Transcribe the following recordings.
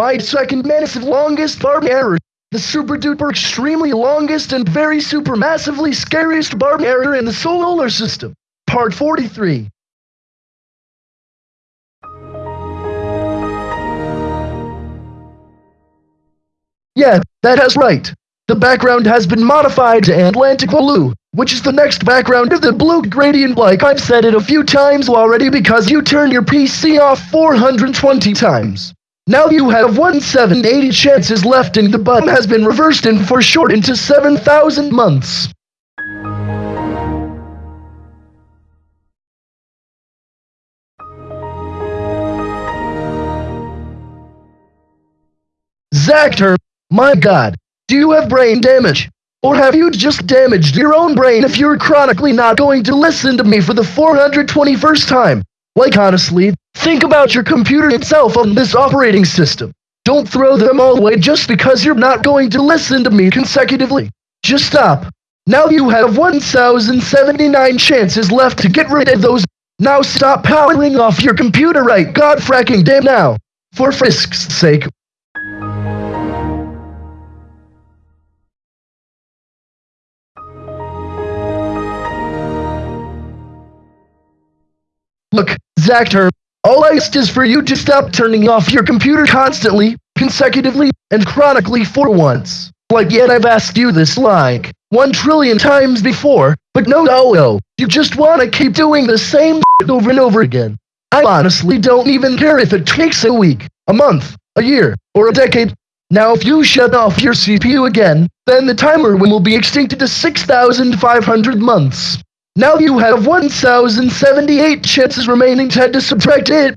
My second massive longest barb error. The super duper extremely longest and very super massively scariest barb error in the solar system. Part 43. Yeah, that is right. The background has been modified to Atlantic blue, which is the next background of the blue gradient like I've said it a few times already because you turned your PC off 420 times. Now you have one 1780 chances left and the button has been reversed and foreshortened to 7,000 months. Zactor, my god, do you have brain damage? Or have you just damaged your own brain if you're chronically not going to listen to me for the 421st time? Like honestly, think about your computer itself on this operating system. Don't throw them all away just because you're not going to listen to me consecutively. Just stop. Now you have 1,079 chances left to get rid of those. Now stop powering off your computer right god fracking damn now. For Frisk's sake. Look, Zactor, all I ask is for you to stop turning off your computer constantly, consecutively, and chronically for once. Like yet I've asked you this like one trillion times before, but no no no, you just wanna keep doing the same over and over again. I honestly don't even care if it takes a week, a month, a year, or a decade. Now if you shut off your CPU again, then the timer will be extincted to 6,500 months. Now you have 1,078 chances remaining to subtract it.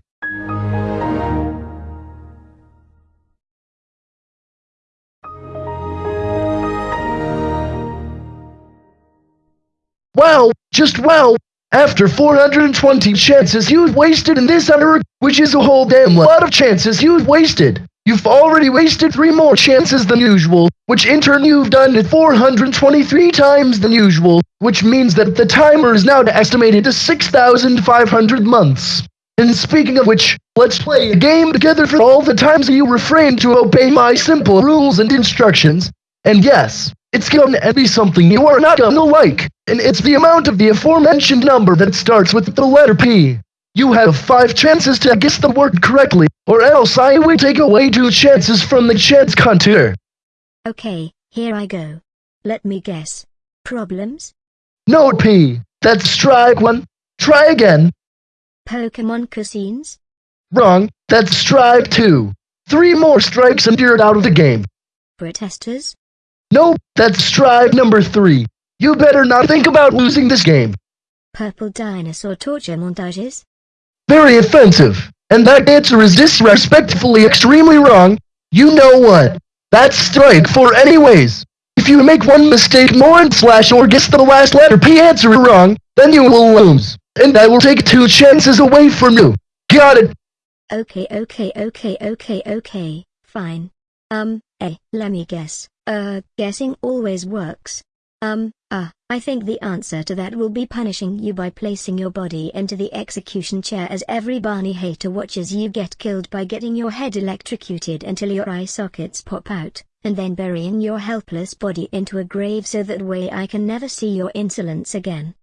Wow, just wow. After 420 chances you've wasted in this hour, which is a whole damn lot of chances you've wasted. You've already wasted three more chances than usual, which in turn you've done it 423 times than usual, which means that the timer is now estimated to 6,500 months. And speaking of which, let's play a game together for all the times you refrain to obey my simple rules and instructions. And yes, it's gonna be something you are not gonna like, and it's the amount of the aforementioned number that starts with the letter P. You have five chances to guess the word correctly, or else I will take away two chances from the chance counter. Okay, here I go. Let me guess. Problems? No P. That's strike one. Try again. Pokemon cuisines? Wrong. That's strike two. Three more strikes and you're out of the game. Protesters? Nope, that's strike number three. You better not think about losing this game. Purple dinosaur torture montages? Very offensive. And that answer is disrespectfully extremely wrong. You know what? That's strike four anyways. If you make one mistake more and slash or guess the last letter P answer wrong, then you will lose. And I will take two chances away from you. Got it? Okay, okay, okay, okay, okay, fine. Um, eh, let me guess. Uh, guessing always works. Um, ah, uh, I think the answer to that will be punishing you by placing your body into the execution chair as every Barney hater watches you get killed by getting your head electrocuted until your eye sockets pop out, and then burying your helpless body into a grave so that way I can never see your insolence again.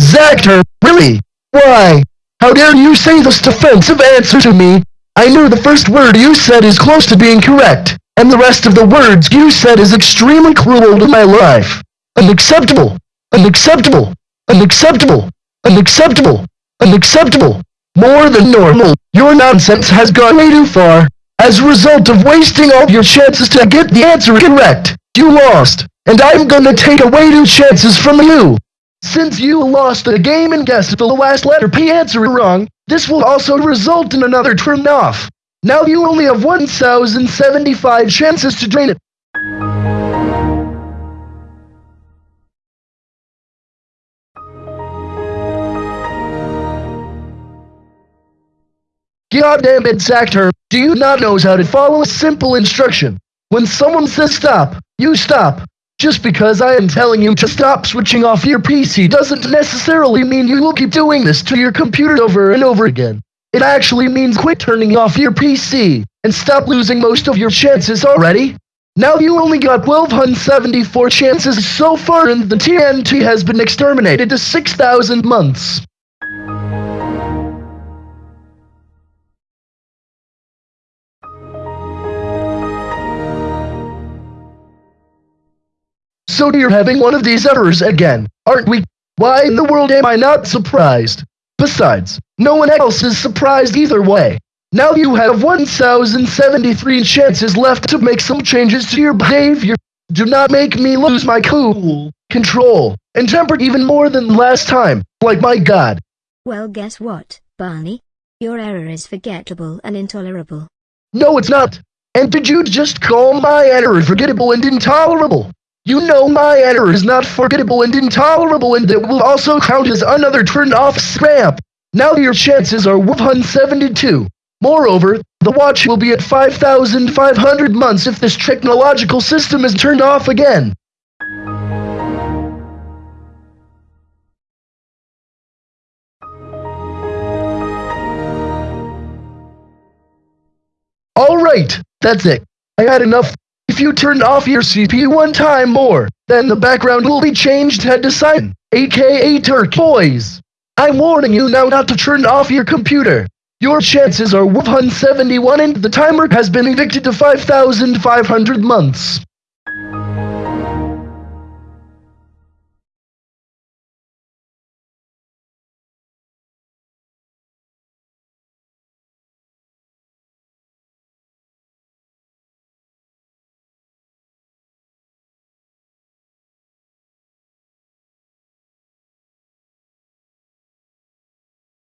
Zactor, really? Why? How dare you say this defensive answer to me? I knew the first word you said is close to being correct, and the rest of the words you said is extremely cruel to my life. Unacceptable! Unacceptable! Unacceptable! Unacceptable! Unacceptable! More than normal, your nonsense has gone way too far. As a result of wasting all your chances to get the answer correct, you lost, and I'm gonna take away two chances from you. Since you lost the game and guessed the last letter P answer wrong, this will also result in another turn off. Now you only have 1,075 chances to drain it. Goddamn it, Zactor, do you not know how to follow a simple instruction? When someone says stop, you stop. Just because I am telling you to stop switching off your PC doesn't necessarily mean you will keep doing this to your computer over and over again. It actually means quit turning off your PC and stop losing most of your chances already. Now you only got 1274 chances so far and the TNT has been exterminated to 6000 months. So you're having one of these errors again, aren't we? Why in the world am I not surprised? Besides, no one else is surprised either way. Now you have 1073 chances left to make some changes to your behavior. Do not make me lose my cool, control, and temper even more than last time, like my god. Well, guess what, Barney? Your error is forgettable and intolerable. No, it's not. And did you just call my error forgettable and intolerable? You know my error is not forgettable and intolerable and it will also count as another turned off scrap. Now your chances are 172. Moreover, the watch will be at 5,500 months if this technological system is turned off again. Alright, that's it. I had enough. If you turn off your CPU one time more, then the background will be changed head to side, aka turquoise. I'm warning you now not to turn off your computer. Your chances are 171 and the timer has been evicted to 5,500 months.